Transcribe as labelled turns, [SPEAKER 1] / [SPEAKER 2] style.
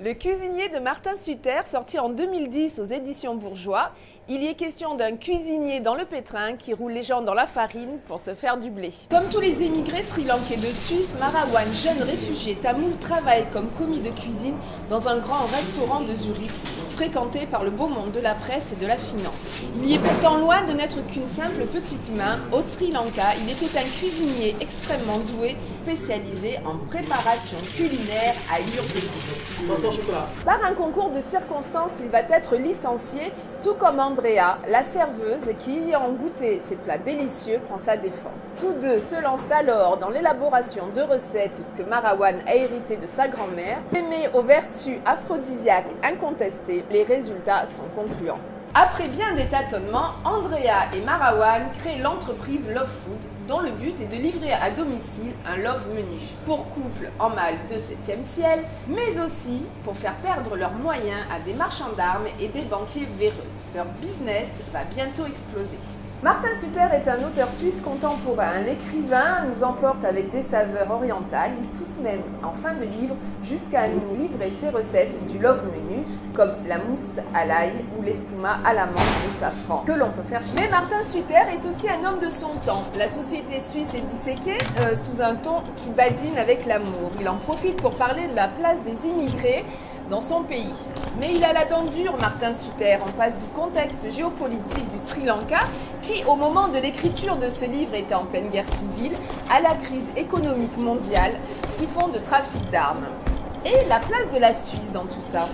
[SPEAKER 1] Le cuisinier de Martin Sutter, sorti en 2010 aux éditions Bourgeois, il y est question d'un cuisinier dans le pétrin qui roule les gens dans la farine pour se faire du blé. Comme tous les émigrés sri-lankais de Suisse, Marawan, jeune réfugié tamoul, travaille comme commis de cuisine dans un grand restaurant de Zurich, fréquenté par le beau monde de la presse et de la finance. Il y est pourtant loin de n'être qu'une simple petite main. Au Sri Lanka, il était un cuisinier extrêmement doué, spécialisé en préparation culinaire à. Par un concours de circonstances, il va être licencié, tout comme Andrea, la serveuse qui, ayant goûté ces plats délicieux, prend sa défense. Tous deux se lancent alors dans l'élaboration de recettes que Marawan a héritées de sa grand-mère. Aimé aux vertus aphrodisiaques incontestées, les résultats sont concluants. Après bien des tâtonnements, Andrea et Marawan créent l'entreprise Love Food, dont le but est de livrer à domicile un love menu pour couples en mal de 7e ciel, mais aussi pour faire perdre leurs moyens à des marchands d'armes et des banquiers véreux. Leur business va bientôt exploser. Martin Sutter est un auteur suisse contemporain. L'écrivain nous emporte avec des saveurs orientales. Il pousse même en fin de livre jusqu'à nous livrer ses recettes du love menu, comme la mousse à l'ail ou l'espuma à la menthe au safran, que l'on peut faire chez Mais Martin Sutter est aussi un homme de son temps. La société suisse est disséquée euh, sous un ton qui badine avec l'amour. Il en profite pour parler de la place des immigrés dans son pays. Mais il a la dent dure, Martin Sutter, en passe du contexte géopolitique du Sri Lanka, qui au moment de l'écriture de ce livre était en pleine guerre civile, à la crise économique mondiale, sous fond de trafic d'armes. Et la place de la Suisse dans tout ça